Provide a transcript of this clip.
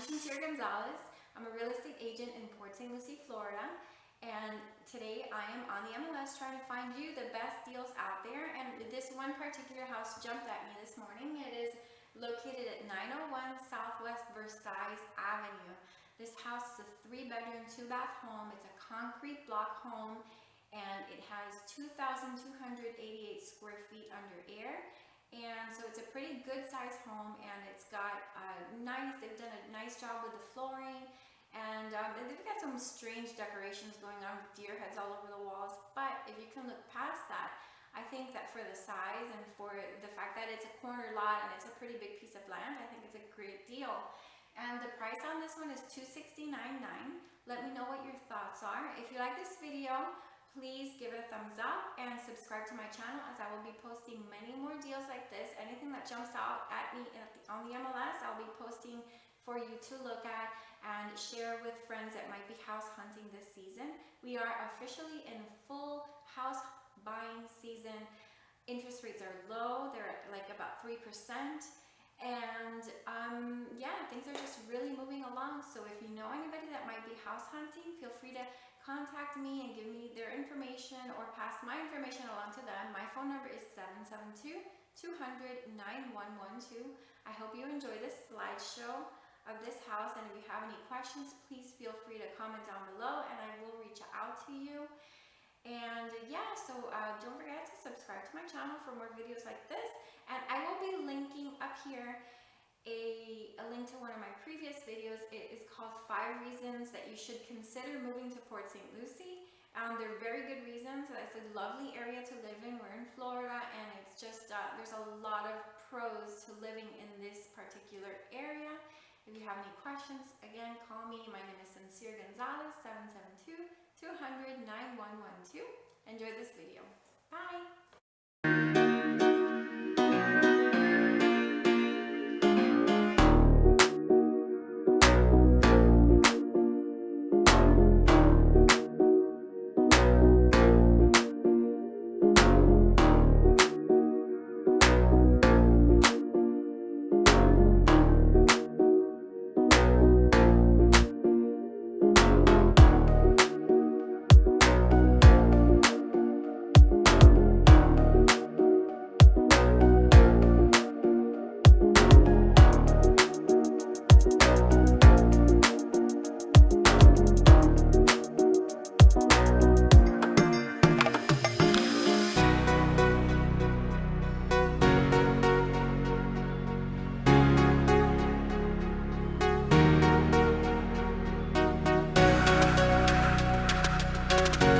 Sincere Gonzalez. I'm a real estate agent in Port St. Lucie, Florida. And today I am on the MLS trying to find you the best deals out there. And this one particular house jumped at me this morning. It is located at 901 Southwest Versailles Avenue. This house is a three bedroom, two bath home. It's a concrete block home and it has 2,288 square feet under air. And so it's a pretty good sized home and it's got a nice, they've done a nice job with the flooring and um, they've got some strange decorations going on with deer heads all over the walls. But if you can look past that, I think that for the size and for the fact that it's a corner lot and it's a pretty big piece of land, I think it's a great deal. And the price on this one is $269.9. Let me know what your thoughts are. If you like this video, please give it a thumbs up and subscribe to my channel as I will be posting many more deals like this. Anything that jumps out at me on the MLS, I'll be posting for you to look at and share with friends that might be house hunting this season. We are officially in full house buying season. Interest rates are low, they're at like about 3%. And um, yeah, things are just really moving along. So if you know anybody that might be house hunting, feel free to contact me and give me their information or pass my information along to them. My phone number is 772-200-9112. I hope you enjoy this slideshow of this house and if you have any questions, please feel free to comment down below and I will reach out to you. And yeah, so uh, don't forget to subscribe to my channel for more videos like this. And I will be linking up here a, link to one of my previous videos. It is called Five Reasons That You Should Consider Moving to Port St. Lucie. Um, they're very good reasons. It's a lovely area to live in. We're in Florida and it's just, uh, there's a lot of pros to living in this particular area. If you have any questions, again, call me. My name is Sincere Gonzalez, 772-200-9112. Enjoy this video. Bye.